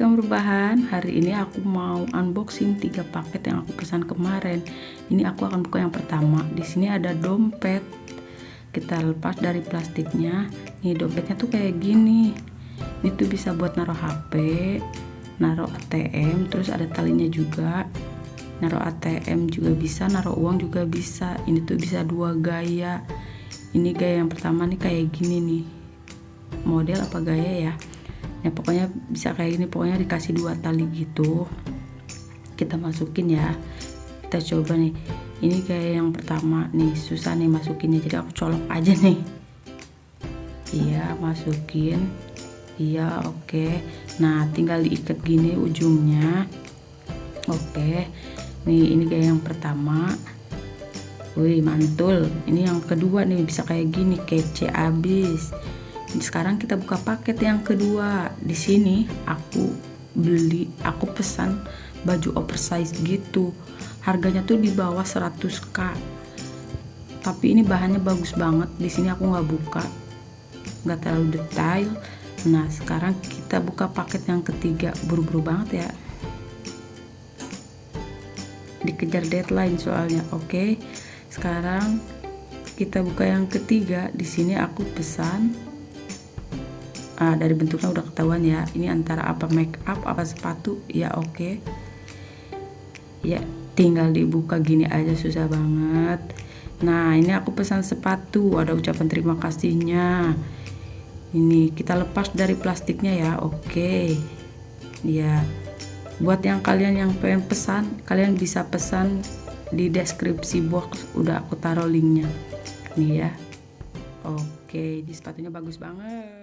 rebahan, hari ini aku mau unboxing tiga paket yang aku pesan kemarin. Ini aku akan buka yang pertama. Di sini ada dompet. Kita lepas dari plastiknya. Nih dompetnya tuh kayak gini. Ini tuh bisa buat naruh HP, naruh ATM, terus ada talinya juga. Naruh ATM juga bisa, naruh uang juga bisa. Ini tuh bisa dua gaya. Ini gaya yang pertama nih kayak gini nih. Model apa gaya ya? Ya pokoknya bisa kayak gini pokoknya dikasih dua tali gitu. Kita masukin ya. Kita coba nih. Ini kayak yang pertama nih susah nih masukinnya. Jadi aku colok aja nih. Iya masukin. Iya oke. Okay. nah tinggal diikat gini ujungnya. Oke. Okay. nih ini kayak yang pertama. Wih mantul. Ini yang kedua nih bisa kayak gini kece abis sekarang kita buka paket yang kedua. Di sini aku beli aku pesan baju oversize gitu. Harganya tuh di bawah 100k tapi ini bahannya bagus banget. Di sini aku nggak buka nggak terlalu detail. Nah sekarang kita buka paket yang ketiga. Buru-buru banget ya. Dikejar deadline soalnya oke? Okay. sekarang kita buka yang ketiga. Di sini aku pesan uh, dari bentuknya udah ketahuan ya. Ini antara apa make up apa sepatu? Ya oke. Okay. ya tinggal dibuka gini aja susah banget. Nah ini aku pesan sepatu. Ada ucapan terima kasihnya. Ini kita lepas dari plastiknya ya oke. Okay. ya buat yang kalian yang pengen pesan kalian bisa pesan di deskripsi box. Udah aku taruh linknya. Nih ya. Oke okay. di sepatunya bagus banget